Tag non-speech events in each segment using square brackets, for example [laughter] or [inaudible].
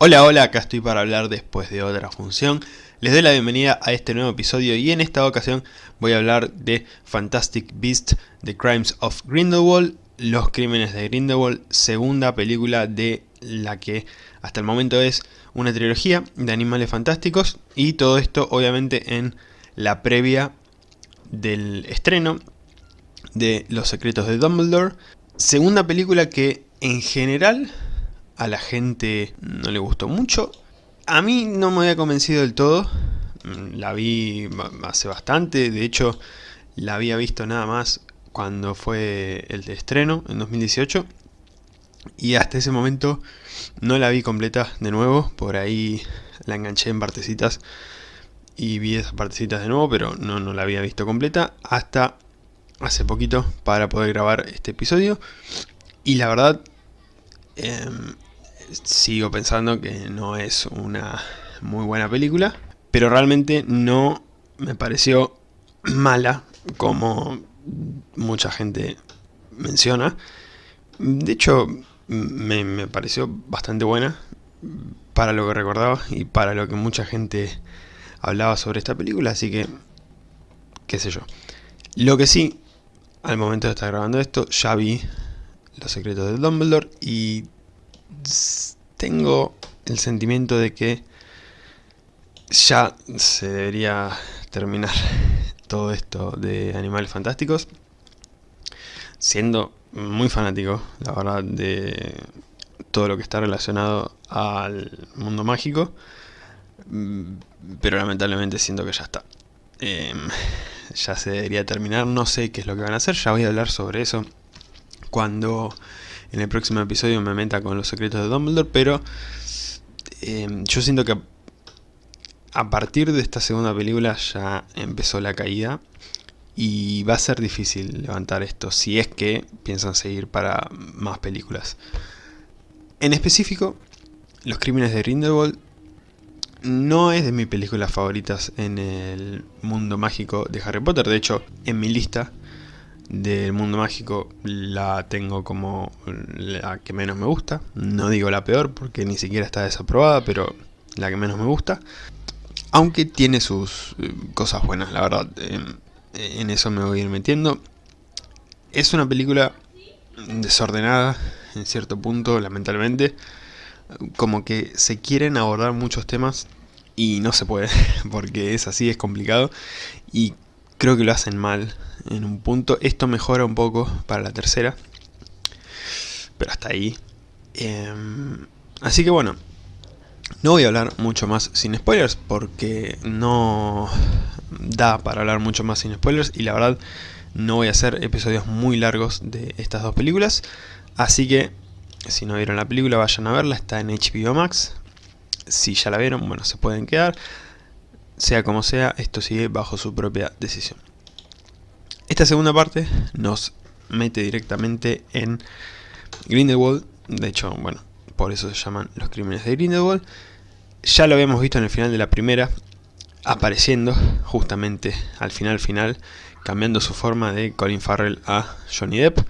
Hola, hola, acá estoy para hablar después de otra función. Les doy la bienvenida a este nuevo episodio y en esta ocasión voy a hablar de Fantastic Beasts, The Crimes of Grindelwald, Los Crímenes de Grindelwald, segunda película de la que hasta el momento es una trilogía de animales fantásticos y todo esto obviamente en la previa del estreno de Los Secretos de Dumbledore, segunda película que en general a la gente no le gustó mucho. A mí no me había convencido del todo, mm, la vi hace bastante, de hecho la había visto nada más cuando fue el de estreno en 2018 y hasta ese momento no la vi completa de nuevo, por ahí la enganché en partecitas y vi esas partecitas de nuevo, pero no, no la había visto completa hasta hace poquito para poder grabar este episodio. Y la verdad em, sigo pensando que no es una muy buena película, pero realmente no me pareció [clears throat] mala como mucha gente menciona. De hecho, me, pareció bastante buena para lo que recordaba y para lo que mucha gente hablaba sobre esta película, así que, qué sé yo. Lo que sí, al momento de estar grabando esto, ya vi Los Secretos de Dumbledore y tengo el sentimiento de que ya se debería terminar [laughs] todo esto de Animales Fantásticos. Siendo muy fanático, la verdad, de todo lo que está relacionado al mundo mágico. Pero lamentablemente siento que ya está. Em, ya se debería terminar, no sé qué es lo que van a hacer, ya voy a hablar sobre eso cuando en el próximo episodio me meta con los secretos de Dumbledore, pero eh, yo siento que a partir de esta segunda película ya empezó la caída y va a ser difícil levantar esto si es que piensan seguir para más películas. En específico, Los Crímenes de Grindelwald no es de mis películas favoritas en el mundo mágico de Harry Potter, de hecho en mi lista del mundo mágico la tengo como la que menos me gusta. No digo la peor porque ni siquiera está desaprobada, pero la que menos me gusta. Aunque tiene sus eh, cosas buenas, la verdad. en eso me voy a ir metiendo. Es una película desordenada en cierto punto, lamentablemente. Como que se quieren abordar muchos temas y no se puede, [laughs] porque es así, es complicado. Y creo que lo hacen mal en un punto. Esto mejora un poco para la tercera. Pero hasta ahí. Em, así que bueno. No voy a hablar mucho más sin spoilers porque no da para hablar mucho más sin spoilers y la verdad no voy a hacer episodios muy largos de estas dos películas. Así que si no vieron la película vayan a verla, está en HBO Max. Si ya la vieron, bueno, se pueden quedar. Sea como sea, esto sigue bajo su propia decisión. Esta segunda parte nos mete directamente en Grindelwald. De hecho, bueno, por eso se llaman los crímenes de Grindelwald. Ya lo habíamos visto en el final de la primera, apareciendo justamente al final final, cambiando su forma de Colin Farrell a Johnny Depp.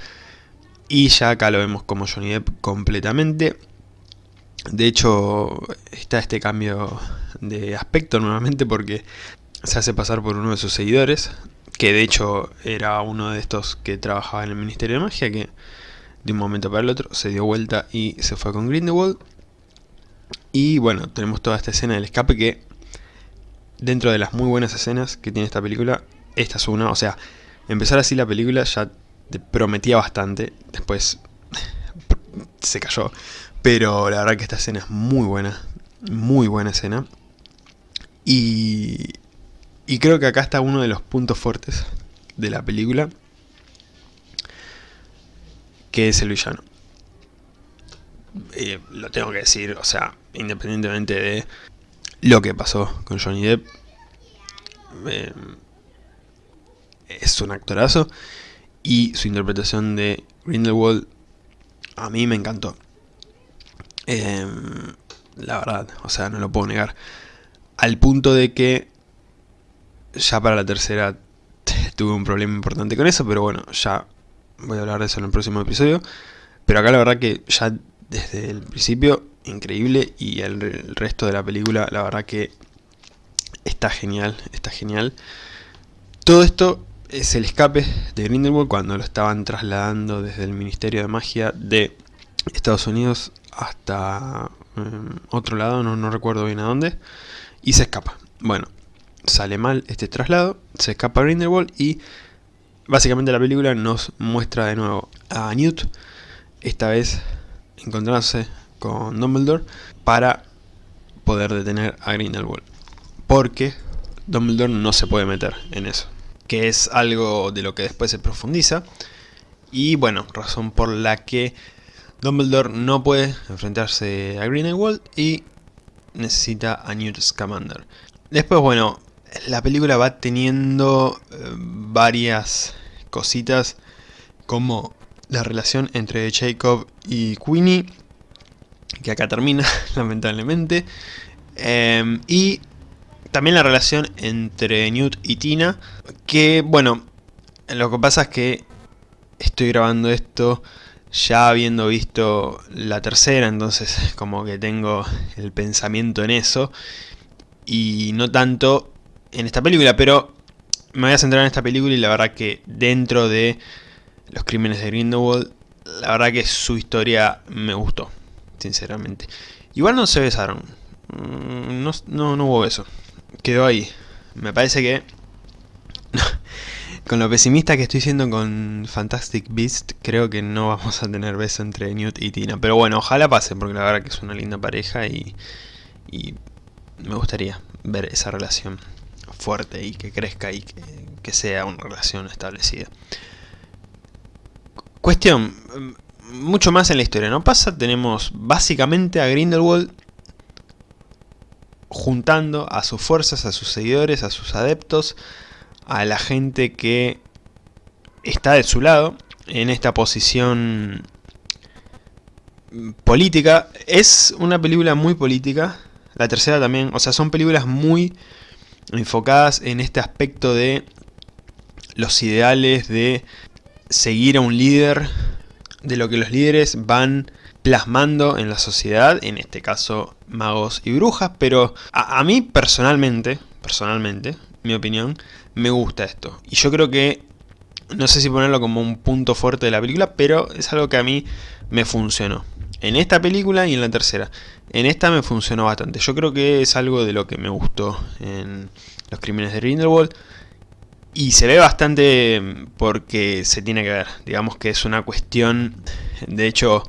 Y ya acá lo vemos como Johnny Depp completamente. De hecho, está este cambio de aspecto nuevamente porque se hace pasar por uno de sus seguidores, que de hecho era uno de estos que trabajaba en el Ministerio de Magia, que de un momento para el otro se dio vuelta y se fue con Grindelwald. Y bueno, tenemos toda esta escena del escape que, dentro de las muy buenas escenas que tiene esta película, esta es una, o sea, empezar así la película ya te prometía bastante, después [laughs] se cayó, pero la verdad que esta escena es muy buena, muy buena escena. Y, y creo que acá está uno de los puntos fuertes de la película, que es el villano. Eh, lo tengo que decir, o sea, independientemente de lo que pasó con Johnny Depp, eh, es un actorazo y su interpretación de Grindelwald a mí me encantó. Eh, la verdad, o sea, no lo puedo negar. Al punto de que ya para la tercera [laughs] tuve un problema importante con eso, pero bueno, ya voy a hablar de eso en el próximo episodio. Pero acá la verdad que ya desde el principio increíble y el, el resto de la película la verdad que está genial, está genial. Todo esto es el escape de Grindelwald cuando lo estaban trasladando desde el Ministerio de Magia de Estados Unidos hasta em, otro lado, no, no recuerdo bien a dónde, y se escapa. Bueno, sale mal este traslado, se escapa Grindelwald y básicamente la película nos muestra de nuevo a Newt, esta vez encontrándose con Dumbledore para poder detener a Grindelwald. Porque Dumbledore no se puede meter en eso que es algo de lo que después se profundiza. Y bueno, razón por la que Dumbledore no puede enfrentarse a Grindelwald y necesita a Newt Scamander. Después, bueno, la película va teniendo eh, varias cositas como la relación entre Jacob y Queenie, que acá termina, [laughs] lamentablemente. Em, y también la relación entre Newt y Tina, que bueno, lo que pasa es que estoy grabando esto ya habiendo visto la tercera, entonces como que tengo el pensamiento en eso y no tanto en esta película, pero me voy a centrar en esta película y la verdad que dentro de los crímenes de Grindelwald, la verdad que su historia me gustó, sinceramente. Igual no se besaron, mm, no, no, no hubo beso quedó ahí. Me parece que... [laughs] con lo pesimista que estoy siendo con Fantastic Beast, creo que no vamos a tener beso entre Newt y Tina. Pero bueno, ojalá pase, porque la verdad que es una linda pareja y, me gustaría ver esa relación fuerte y que crezca y que, que sea una relación establecida. Cuestión, mucho más en la historia, ¿no pasa? Tenemos básicamente a Grindelwald juntando a sus fuerzas, a sus seguidores, a sus adeptos, a la gente que está de su lado en esta posición política. Es una película muy política, la tercera también, o sea, son películas muy enfocadas en este aspecto de los ideales de seguir a un líder, de lo que los líderes van plasmando en la sociedad, en este caso magos y brujas, pero a, mí personalmente, personalmente, mi opinión, me gusta esto. Y yo creo que, no sé si ponerlo como un punto fuerte de la película, pero es algo que a mí me funcionó. En esta película y en la tercera. En esta me funcionó bastante. Yo creo que es algo de lo que me gustó en Los Crímenes de Grindelwald. Y se ve bastante porque se tiene que ver. Digamos que es una cuestión... De hecho,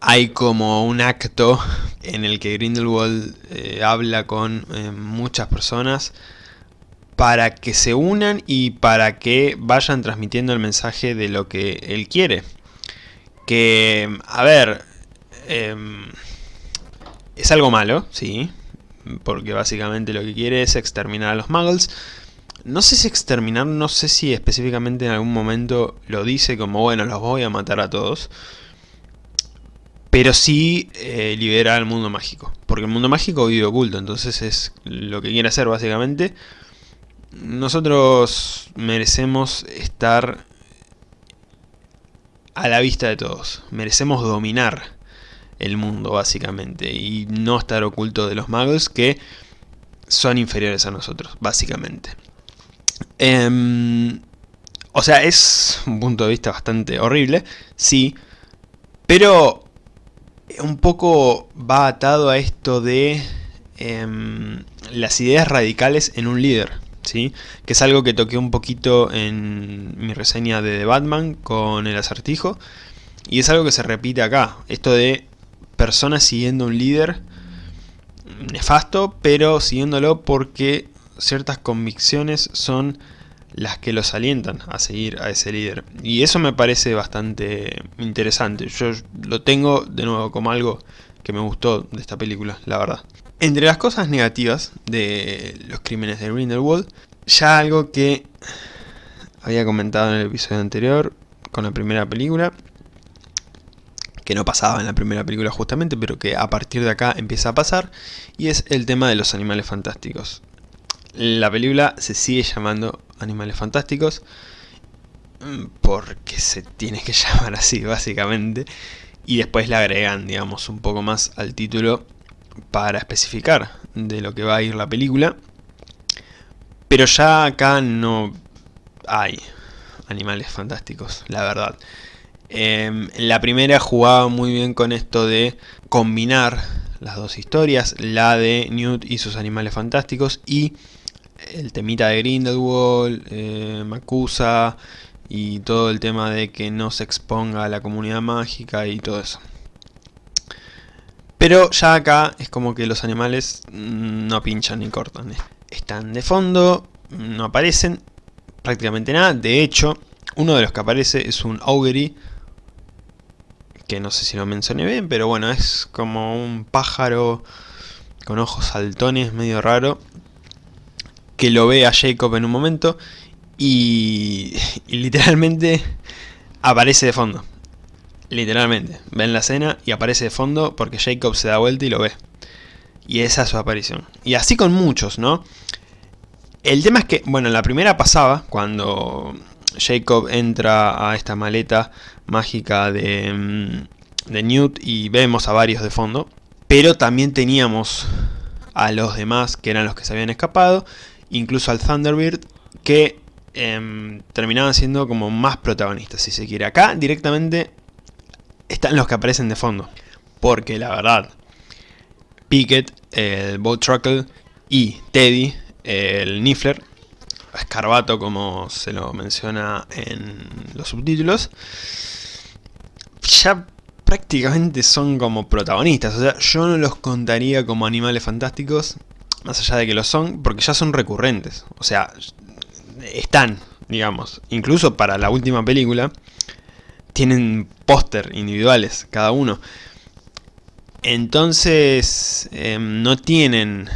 hay como un acto en el que Grindelwald eh, habla con eh, muchas personas para que se unan y para que vayan transmitiendo el mensaje de lo que él quiere. Que, a ver, em, es algo malo, sí, porque básicamente lo que quiere es exterminar a los muggles. No sé si exterminar, no sé si específicamente en algún momento lo dice como, bueno, los voy a matar a todos pero sí eh, libera al mundo mágico. Porque el mundo mágico vive oculto, entonces es lo que quiere hacer básicamente. Nosotros merecemos estar a la vista de todos. Merecemos dominar el mundo básicamente y no estar oculto de los magos que son inferiores a nosotros, básicamente. Em, o sea, es un punto de vista bastante horrible, sí, pero un poco va atado a esto de em, las ideas radicales en un líder, que es algo que toqué un poquito en mi reseña de The Batman con el acertijo, y es algo que se repite acá, esto de personas siguiendo un líder nefasto, pero siguiéndolo porque ciertas convicciones son las que los alientan a seguir a ese líder. Y eso me parece bastante interesante. Yo lo tengo de nuevo como algo que me gustó de esta película, la verdad. Entre las cosas negativas de los crímenes de Grindelwald, ya algo que había comentado en el episodio anterior con la primera película, que no pasaba en la primera película justamente, pero que a partir de acá empieza a pasar, y es el tema de los animales fantásticos. La película se sigue llamando Animales Fantásticos, mm, porque se tiene que [laughs] llamar así básicamente, y después le agregan, digamos, un poco más al título para especificar de lo que va a ir la película. Pero ya acá no hay animales fantásticos, la verdad. Em, la primera jugaba muy bien con esto de combinar las dos historias, la de Newt y sus animales fantásticos y el temita de Grindelwald, eh, Makusa y todo el tema de que no se exponga a la comunidad mágica y todo eso. Pero ya acá es como que los animales no pinchan ni cortan. Están de fondo, no aparecen prácticamente nada. De hecho, uno de los que aparece es un Augury, que no sé si lo mencioné bien, pero bueno, es como un pájaro con ojos saltones, medio raro, que lo ve a Jacob en un momento y, [laughs] literalmente aparece de fondo. Literalmente. Ven la escena y aparece de fondo porque Jacob se da vuelta y lo ve. Y esa es su aparición. Y así con muchos, ¿no? El tema es que, bueno, en la primera pasaba, cuando Jacob entra a esta maleta mágica de, mm, de Newt y vemos a varios de fondo. Pero también teníamos a los demás que eran los que se habían escapado, incluso al Thunderbird, que Em, terminaban siendo como más protagonistas, si se quiere. Acá directamente están los que aparecen de fondo. Porque la verdad, Pickett, el Boat Truckle y Teddy, el Niffler, Escarbato como se lo menciona en los subtítulos, ya prácticamente son como protagonistas. O sea, yo no los contaría como animales fantásticos, más allá de que lo son, porque ya son recurrentes. O sea, están, digamos, incluso para la última película, tienen póster individuales cada uno. Entonces em, no tienen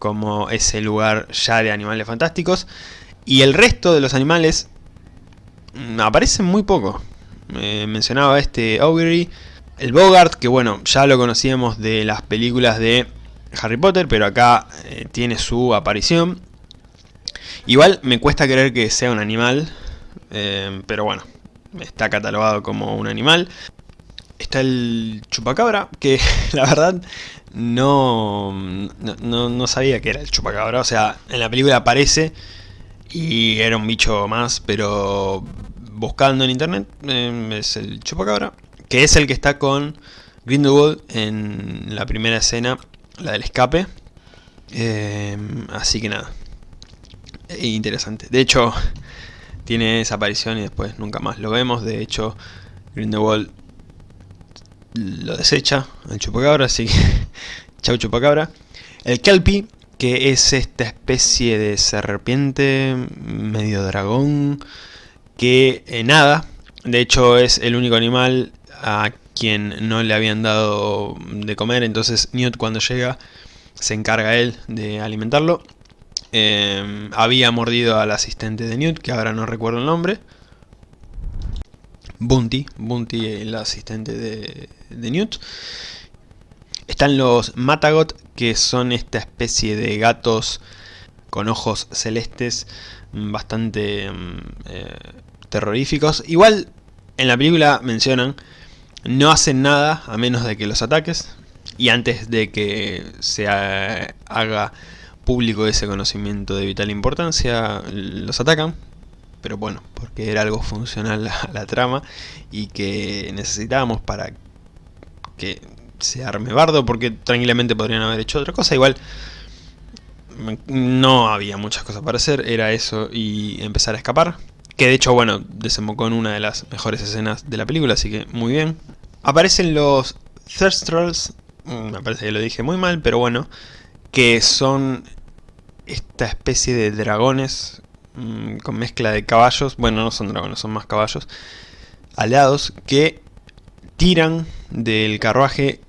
como ese lugar ya de animales fantásticos. Y el resto de los animales mm, aparecen muy poco. mencionaba este Augury, el Bogart, que bueno, ya lo conocíamos de las películas de Harry Potter, pero acá eh, tiene su aparición. Igual me cuesta creer que sea un animal, eh, pero bueno, está catalogado como un animal. Está el chupacabra, que [laughs] la verdad no, no, sabía que era el chupacabra. O sea, en la película aparece y era un bicho más, pero buscando en internet eh, es el chupacabra. Que es el que está con Grindelwald en la primera escena, la del escape. Eh, así que nada, interesante. De hecho, tiene esa aparición y después nunca más lo vemos. De hecho, Grindelwald lo desecha al chupacabra, así que [laughs] chau chupacabra. El Kelpie, que es esta especie de serpiente medio dragón que eh, nada. De hecho, es el único animal a quien no le habían dado de comer, entonces Newt cuando llega se encarga él de alimentarlo. Em, había mordido al asistente de Newt, que ahora no recuerdo el nombre. Bunty, Bunty el asistente de, Newt. Están los Matagot, que son esta especie de gatos con ojos celestes bastante em, eh, terroríficos. Igual en la película mencionan, no hacen nada a menos de que los ataques. Y antes de que se haga público ese conocimiento de vital importancia, los atacan, pero bueno, porque era algo funcional a la trama y que necesitábamos para que se arme bardo, porque tranquilamente podrían haber hecho otra cosa, igual no había muchas cosas para hacer, era eso y empezar a escapar, que de hecho, bueno, desembocó en una de las mejores escenas de la película, así que muy bien. Aparecen los Thirstrolls, mm, me parece que lo dije muy mal, pero bueno, que son esta especie de dragones mm, con mezcla de caballos, bueno no son dragones, son más caballos, aliados que tiran del carruaje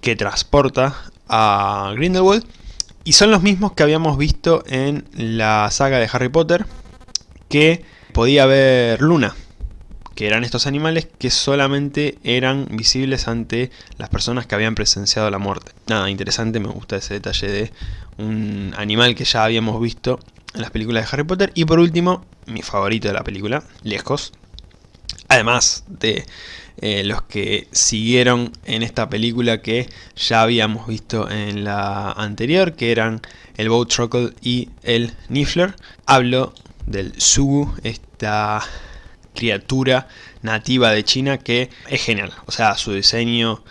que transporta a Grindelwald. Y son los mismos que habíamos visto en la saga de Harry Potter que podía ver Luna que eran estos animales que solamente eran visibles ante las personas que habían presenciado la muerte. Nada, interesante, me gusta ese detalle de un animal que ya habíamos visto en las películas de Harry Potter. Y por último, mi favorito de la película, lejos, Además de eh, los que siguieron en esta película que ya habíamos visto en la anterior, que eran el Boat Truckle y el Niffler. Hablo del Sugu, esta criatura nativa de China que es genial. O sea, su diseño,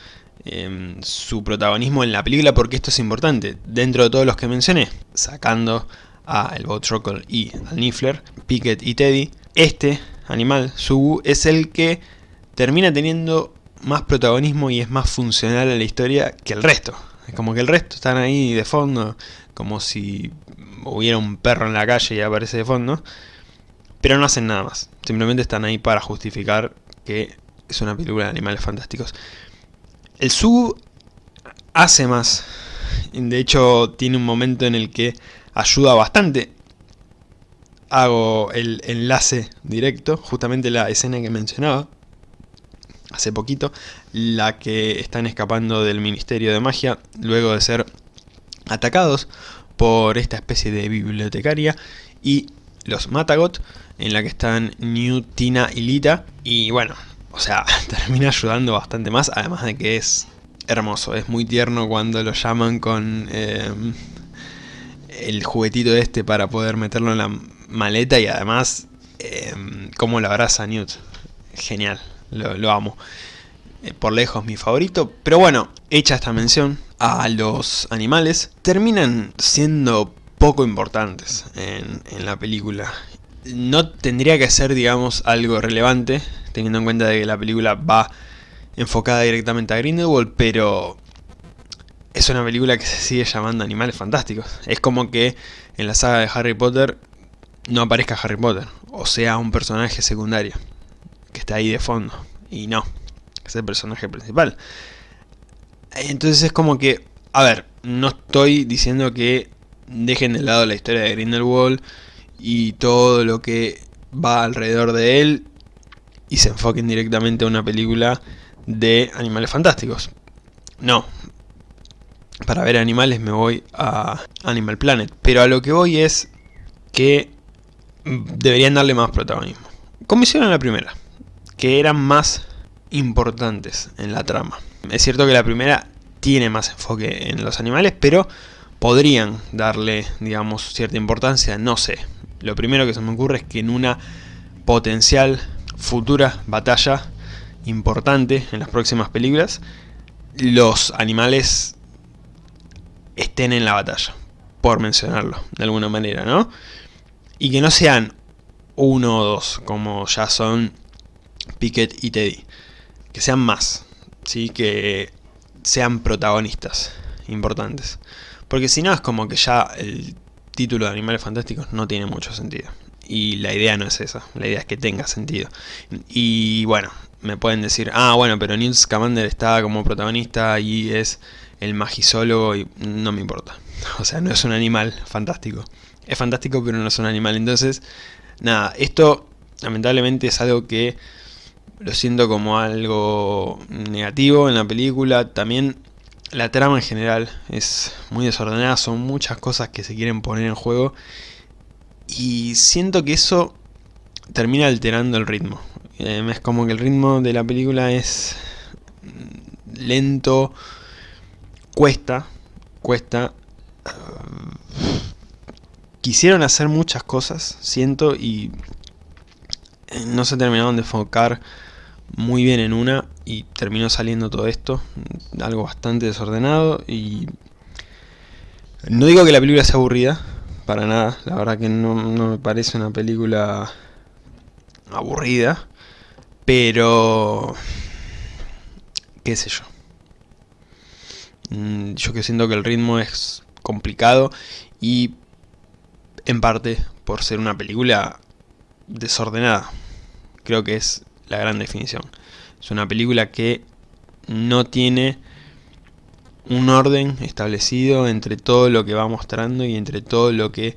em, su protagonismo en la película, porque esto es importante. Dentro de todos los que mencioné, sacando a el Boat Truckle y al Niffler, Pickett y Teddy, este animal, Sugu, es el que termina teniendo más protagonismo y es más funcional a la historia que el resto. Es como que el resto están ahí de fondo, como si hubiera un perro en la calle y aparece de fondo. Pero no hacen nada más. Simplemente están ahí para justificar que es una película de animales fantásticos. El Su hace más. De hecho, tiene un momento en el que ayuda bastante. Hago el enlace directo, justamente la escena que mencionaba hace poquito, la que están escapando del Ministerio de Magia luego de ser atacados por esta especie de bibliotecaria y los Matagot, en la que están New, Tina y Lita, y bueno, o sea, [laughs] termina ayudando bastante más, además de que es hermoso, es muy tierno cuando lo llaman con eh, el juguetito este para poder meterlo en la maleta y además eh, como lo abraza Newt, genial lo, amo. Eh, por lejos mi favorito, pero bueno, hecha esta mención a los animales, terminan siendo poco importantes en la película. No tendría que ser, digamos, algo relevante, teniendo en cuenta de que la película va enfocada directamente a Grindelwald, pero es una película que se sigue llamando Animales Fantásticos. Es como que en la saga de Harry Potter no aparezca Harry Potter, o sea un personaje secundario que está ahí de fondo. Y no, es el personaje principal. Entonces es como que, a ver, no estoy diciendo que dejen de lado la historia de Grindelwald y todo lo que va alrededor de él y se enfoquen directamente a una película de animales fantásticos. No. Para ver animales me voy a Animal Planet. Pero a lo que voy es que deberían darle más protagonismo. Como hicieron la primera que eran más importantes en la trama. Es cierto que la primera tiene más enfoque en los animales, pero podrían darle, digamos, cierta importancia, no sé. Lo primero que se me ocurre es que en una potencial futura batalla importante en las próximas películas, los animales estén en la batalla, por mencionarlo de alguna manera, ¿no? Y que no sean uno o dos, como ya son Pickett y Teddy. Que sean más, ¿sí? que sean protagonistas importantes. Porque si no es como que ya título de Animales Fantásticos no tiene mucho sentido. Y la idea no es esa, la idea es que tenga sentido. Y bueno, me pueden decir, ah bueno, pero Newt Scamander está como protagonista y es el magisólogo y no me importa. [laughs] O sea, no es un animal fantástico. Es fantástico pero no es un animal. Entonces, nada, esto lamentablemente es algo que lo siento como algo negativo en la película. También la trama en general es muy desordenada, son muchas cosas que se quieren poner en juego. Y siento que eso termina alterando el ritmo. Eh, es como que el ritmo de la película es lento, cuesta, cuesta. quisieron hacer muchas cosas, siento, y no se terminaron de enfocar muy bien en una y terminó saliendo todo esto, algo bastante desordenado y no digo que la película sea aburrida, para nada, la verdad que no, me parece una película aburrida, pero qué sé yo. Mm, yo que siento que el ritmo es complicado y en parte por ser una película desordenada. Creo que es la gran definición. Es una película que no tiene un orden establecido entre todo lo que va mostrando y entre todo lo que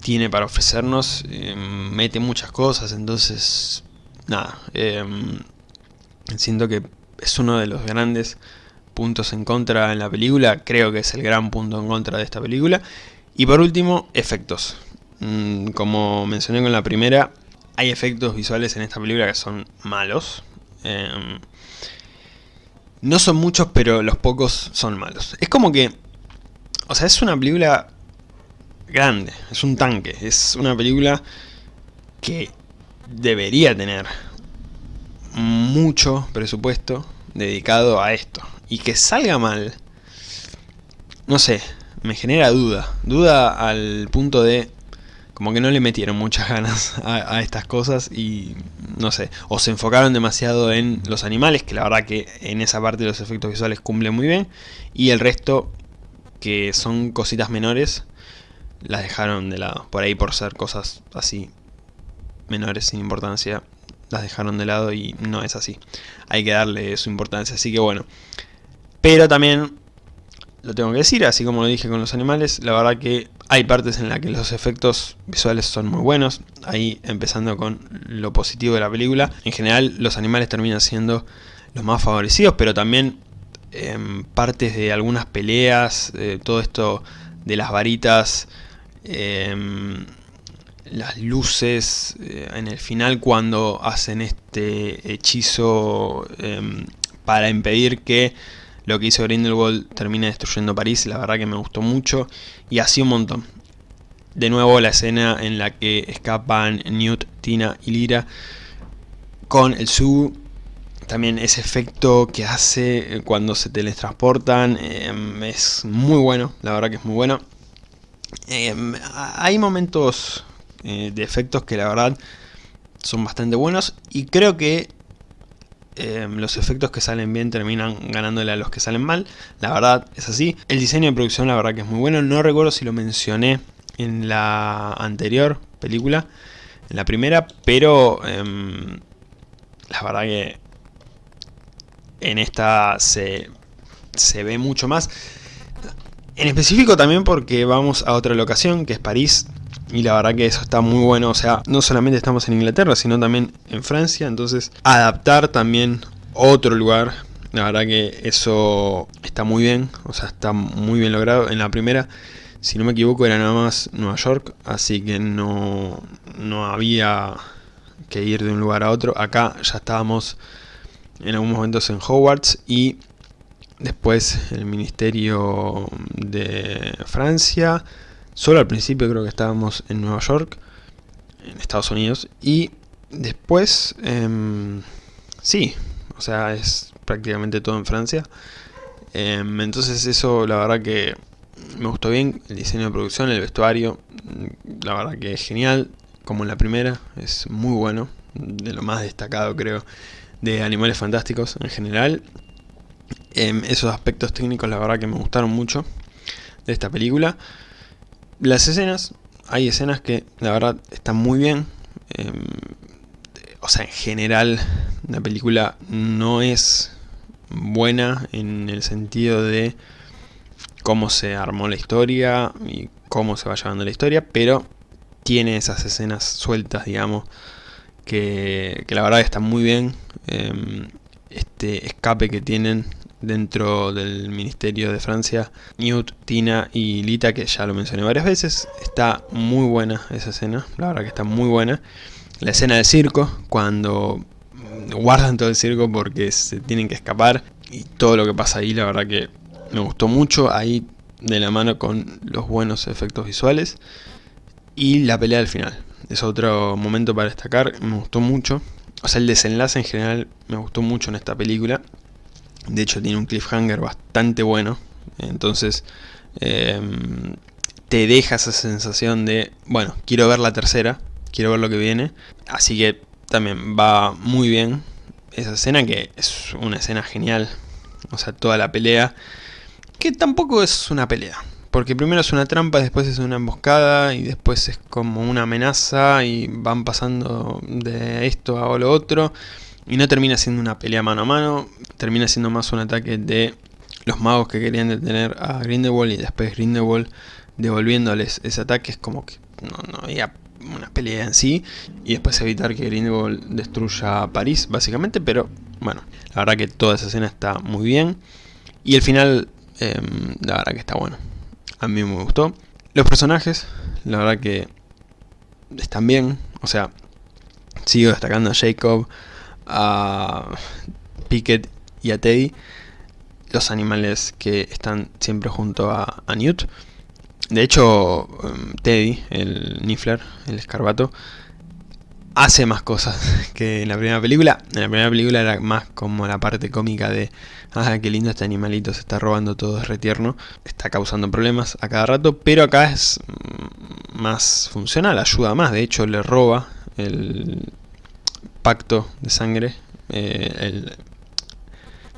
tiene para ofrecernos. Em, mete muchas cosas, entonces, nada. Em, siento que es uno de los grandes puntos en contra en la película. Creo que es el gran punto en contra de esta película. Y por último, efectos. Mm, como mencioné con la primera, hay efectos visuales en esta película que son malos. Em, no son muchos, pero los pocos son malos. Es como que... O sea, es una película grande, es un tanque, es una película que debería tener mucho presupuesto dedicado a esto. Y que salga mal, no sé, me genera duda. Duda al punto de como que no le metieron muchas ganas a, estas cosas y no sé, o se enfocaron demasiado en los animales, que la verdad que en esa parte los efectos visuales cumplen muy bien, y el resto, que son cositas menores, las dejaron de lado, por ahí por ser cosas así menores sin importancia, las dejaron de lado y no es así, hay que darle su importancia, así que bueno, pero también lo tengo que decir, así como lo dije con los animales, la verdad que hay partes en las que los efectos visuales son muy buenos, ahí empezando con lo positivo de la película. En general los animales terminan siendo los más favorecidos, pero también em, partes de algunas peleas, todo esto de las varitas, em, las luces, eh, en el final cuando hacen este hechizo em, para impedir que lo que hizo Grindelwald termina destruyendo París, la verdad que me gustó mucho y así un montón. De nuevo la escena en la que escapan Newt, Tina y Lyra con el Su. También ese efecto que hace cuando se teletransportan em, es muy bueno, la verdad que es muy bueno. Em, hay momentos eh, de efectos que la verdad son bastante buenos y creo que Em, los efectos que salen bien terminan ganándole a los que salen mal. La verdad es así. El diseño de producción la verdad que es muy bueno. No recuerdo si lo mencioné en la anterior película, en la primera, pero em, la verdad que en esta se, se ve mucho más. En específico también porque vamos a otra locación, que es París, y la verdad que eso está muy bueno, o sea, no solamente estamos en Inglaterra, sino también en Francia, entonces adaptar también otro lugar, la verdad que eso está muy bien, o sea, está muy bien logrado. En la primera, si no me equivoco, era nada más Nueva York, así que no, no había que ir de un lugar a otro. Acá ya estábamos en algunos momentos en Hogwarts y después el Ministerio de Francia, Solo al principio creo que estábamos en Nueva York, en Estados Unidos, y después, em, sí, o sea, es prácticamente todo en Francia. Em, entonces eso la verdad que me gustó bien, el diseño de producción, el vestuario, la verdad que es genial, como en la primera, es muy bueno, de lo más destacado creo, de Animales Fantásticos en general. Em, esos aspectos técnicos la verdad que me gustaron mucho de esta película. Las escenas, hay escenas que la verdad están muy bien. Em, o sea, en general la película no es buena en el sentido de cómo se armó la historia y cómo se va llevando la historia, pero tiene esas escenas sueltas, digamos, que, la verdad están muy bien. Em, este escape que tienen dentro del Ministerio de Francia, Newt, Tina y Lita, que ya lo mencioné varias veces. Está muy buena esa escena, la verdad que está muy buena. La escena del circo, cuando guardan todo el circo porque se tienen que escapar y todo lo que pasa ahí, la verdad que me gustó mucho, ahí de la mano con los buenos efectos visuales. Y la pelea del final, es otro momento para destacar, me gustó mucho. O sea, el desenlace en general me gustó mucho en esta película. De hecho tiene un cliffhanger bastante bueno. Entonces em, te deja esa sensación de, bueno, quiero ver la tercera, quiero ver lo que viene. Así que también va muy bien esa escena que es una escena genial. O sea, toda la pelea. Que tampoco es una pelea. Porque primero es una trampa, después es una emboscada y después es como una amenaza y van pasando de esto a lo otro. Y no termina siendo una pelea mano a mano, termina siendo más un ataque de los magos que querían detener a Grindelwald y después Grindelwald devolviéndoles ese ataque. Es como que no, había una pelea en sí. Y después evitar que Grindelwald destruya París básicamente, pero bueno, la verdad que toda esa escena está muy bien. Y el final em, la verdad que está bueno, a mí me gustó. Los personajes, la verdad que están bien, o sea, sigo destacando a Jacob, a Pickett y a Teddy, los animales que están siempre junto a, Newt. De hecho, um, Teddy, el Niffler, el escarbato, hace más cosas [laughs] que en la primera película. En la primera película era más como la parte cómica de ah, qué lindo este animalito, se está robando todo, es retierno. Está causando problemas a cada rato, pero acá es mm, más funcional, ayuda más. De hecho, le roba el pacto de sangre, eh, el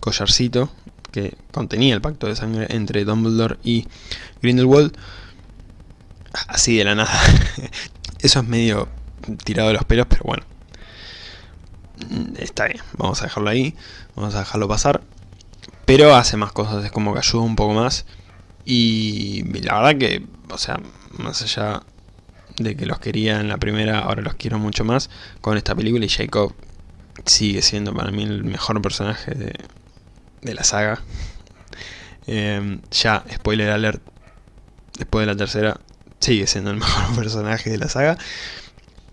collarcito que contenía el pacto de sangre entre Dumbledore y Grindelwald. Así de la nada. [laughs] Eso es medio tirado de los pelos, pero bueno. Está bien, vamos a dejarlo ahí, vamos a dejarlo pasar. Pero hace más cosas, es como que ayuda un poco más. Y la verdad que, o sea, más allá de que los quería en la primera, ahora los quiero mucho más con esta película y Jacob sigue siendo para mí el mejor personaje de, de la saga. Em, ya, spoiler alert, después de la tercera, sigue siendo el [laughs] mejor personaje de la saga.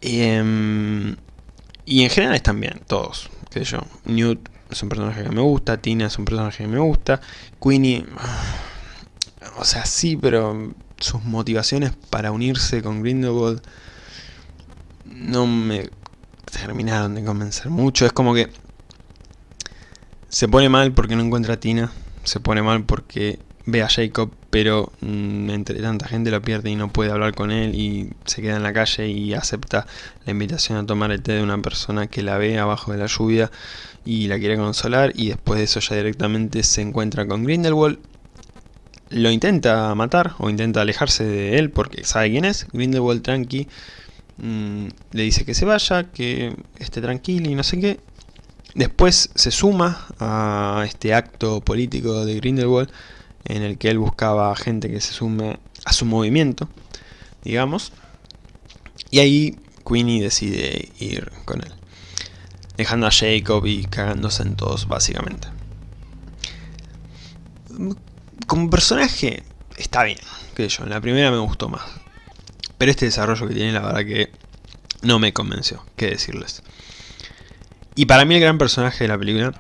Em, y en general están bien, todos. Que yo, Newt es un personaje que me gusta, Tina es un personaje que me gusta, Queenie, o sea, sí, pero sus motivaciones para unirse con Grindelwald no me terminaron de convencer mucho. Es como que se pone mal porque no encuentra a Tina, se pone mal porque ve a Jacob, pero mm, entre tanta gente lo pierde y no puede hablar con él y se queda en la calle y acepta la invitación a tomar el té de una persona que la ve abajo de la lluvia y la quiere consolar y después de eso ya directamente se encuentra con Grindelwald. Lo intenta matar o intenta alejarse de él porque sabe quién es, Grindelwald tranqui, mm, le dice que se vaya, que esté tranquilo y no sé qué, Después se suma a este acto político de Grindelwald en el que él buscaba gente que se sume a su movimiento, digamos. Y ahí Queenie decide ir con él, dejando a Jacob y cagándose en todos, básicamente. Como personaje está bien, que yo, en la primera me gustó más. Pero este desarrollo que tiene la verdad que no me convenció, qué decirles. Y para mí el gran personaje de la película,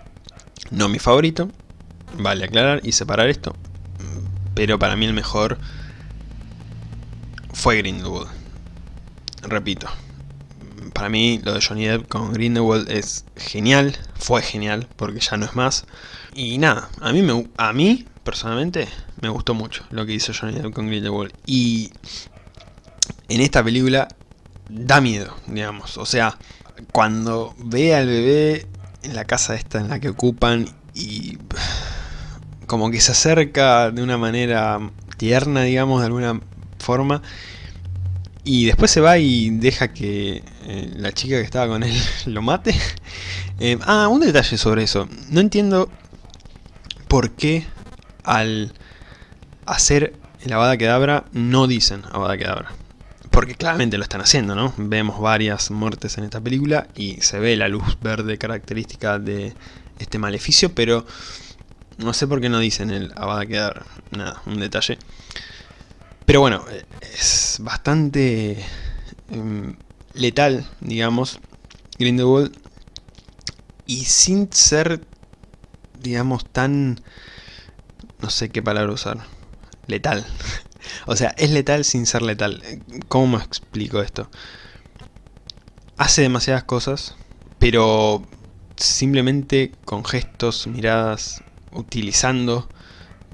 no mi favorito, vale aclarar y separar esto, pero para mí el mejor fue Grindelwald. Repito, para mí lo de Johnny Depp con Grindelwald es genial, fue genial, porque ya no es más. Y nada, a mí, me, a mí personalmente me gustó mucho lo que hizo Johnny Depp con Grindelwald. Y en esta película da miedo, digamos, o sea cuando ve al bebé en la casa esta en la que ocupan y como que se acerca de una manera tierna, digamos, de alguna forma, y después se va y deja que eh, la chica que estaba con él [laughs] lo mate. [laughs] Eh, ah, un detalle sobre eso. No entiendo por qué al hacer el Avada Kedavra no dicen Avada Kedavra porque claramente lo están haciendo, ¿no? Vemos varias muertes en esta película y se ve la luz verde característica de este maleficio, pero no sé por qué no dicen el Avada quedar nada, un detalle. Pero bueno, es bastante em, letal, digamos, Grindelwald, y sin ser, digamos, tan... no sé qué palabra usar, letal. [laughs] O sea, es letal sin ser letal. ¿Cómo me explico esto? Hace demasiadas cosas, pero simplemente con gestos, miradas, utilizando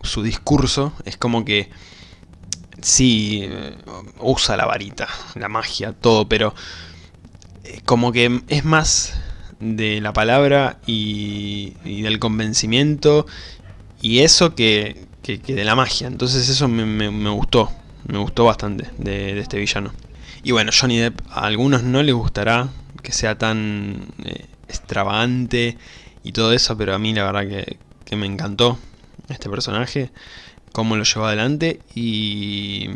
su discurso, es como que sí, eh, usa la varita, la magia, todo, pero como que es más de la palabra y, del convencimiento y eso que, que, de la magia. Entonces eso me, gustó, me gustó bastante de, este villano. Y bueno, Johnny Depp a algunos no les gustará que sea tan eh, extravagante y todo eso, pero a mí la verdad que, me encantó este personaje, cómo lo llevó adelante y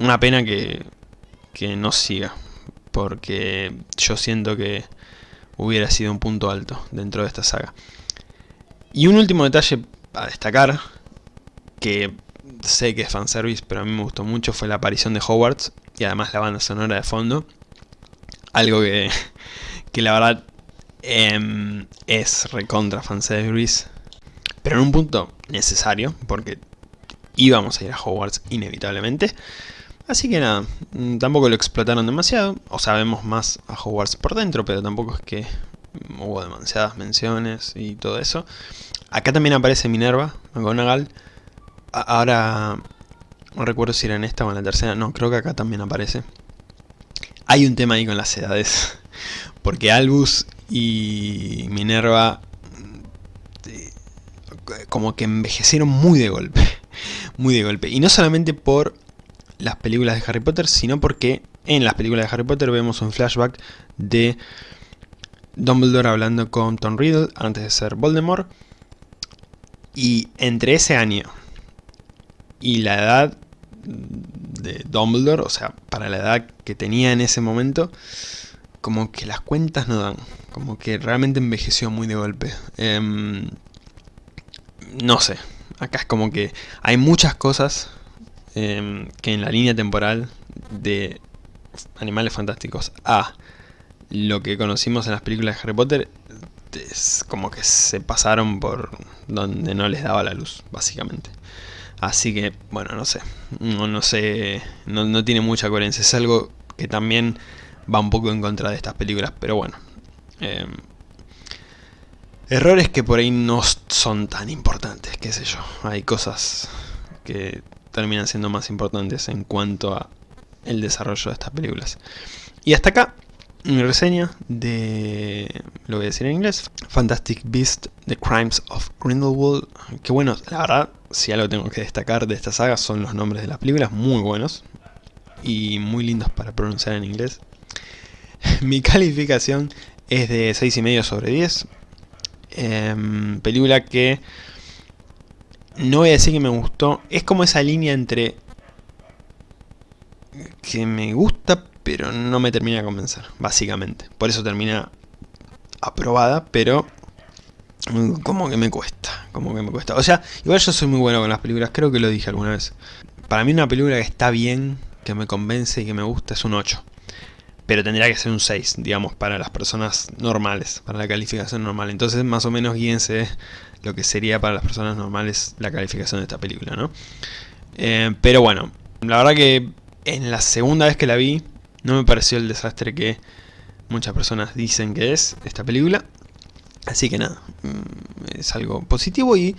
una pena que, que no siga, porque yo siento que hubiera sido un punto alto dentro de esta saga. Y un último detalle a destacar que sé que es fanservice, pero a mí me gustó mucho, fue la aparición de Hogwarts y además la banda sonora de fondo. algo que, [laughs] que la verdad em, es recontra fanservice, pero en un punto necesario, porque íbamos a ir a Hogwarts inevitablemente. Así que nada, mm, tampoco lo explotaron demasiado, o sabemos más a Hogwarts por dentro, pero tampoco es que hubo demasiadas menciones y todo eso. Acá también aparece Minerva, McGonagall. Ahora no recuerdo si era en esta o en la tercera, no, creo que acá también aparece. Hay un tema ahí con las edades, [laughs] porque Albus y Minerva eh, como que envejecieron muy de golpe, [laughs] muy de golpe. Y no solamente por las películas de Harry Potter, sino porque en las películas de Harry Potter vemos un flashback de Dumbledore hablando con Tom Riddle antes de ser Voldemort. Y entre ese año y la edad de Dumbledore, o sea, para la edad que tenía en ese momento, como que las cuentas no dan, como que realmente envejeció muy de golpe. Em, no sé, acá es como que hay muchas cosas em, que en la línea temporal de Animales Fantásticos a lo que conocimos en las películas de Harry Potter es como que se pasaron por donde no les daba la luz, básicamente. Así que, bueno, no sé. No, no sé. No, tiene mucha coherencia. Es algo que también va un poco en contra de estas películas. Pero bueno. Em, errores que por ahí no son tan importantes, qué sé yo. Hay cosas que terminan siendo más importantes en cuanto a el desarrollo de estas películas. Y hasta acá mi reseña de, lo voy a decir en inglés, Fantastic Beast, The Crimes of Grindelwald. Que bueno, la verdad, si algo tengo que destacar de esta saga son los nombres de las películas, muy buenos y muy lindos para pronunciar en inglés. [laughs] Mi calificación es de 6,5 sobre 10. Em, película que no voy a decir que me gustó, es como esa línea entre que me gusta pero no me termina de convencer, básicamente. Por eso termina aprobada, pero como que me cuesta, como que me cuesta. O sea, igual yo soy muy bueno con las películas, creo que lo dije alguna vez. Para mí una película que está bien, que me convence y que me gusta es un 8. Pero tendría que ser un 6, digamos, para las personas normales, para la calificación normal. Entonces más o menos guíense lo que sería para las personas normales la calificación de esta película, ¿no? Eh, pero bueno, la verdad que en la segunda vez que la vi, no me pareció el desastre que muchas personas dicen que es esta película. Así que nada, mm, es algo positivo y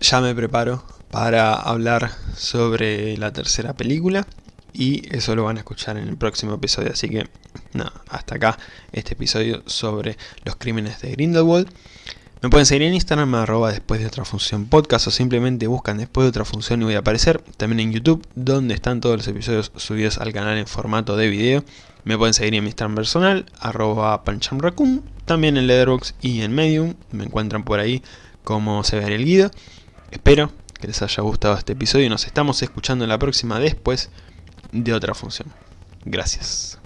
ya me preparo para hablar sobre la tercera película. Y eso lo van a escuchar en el próximo episodio, así que nada, hasta acá este episodio sobre los crímenes de Grindelwald. Me pueden seguir en Instagram, arroba después de otra función podcast o simplemente buscan después de otra función y voy a aparecer. También en YouTube, donde están todos los episodios subidos al canal en formato de video. Me pueden seguir en mi Instagram personal, arroba panchamraccoon, también en Letterboxd y en Medium. Me encuentran por ahí como se ve el guido. Espero que les haya gustado este episodio y nos estamos escuchando en la próxima después de otra función. Gracias.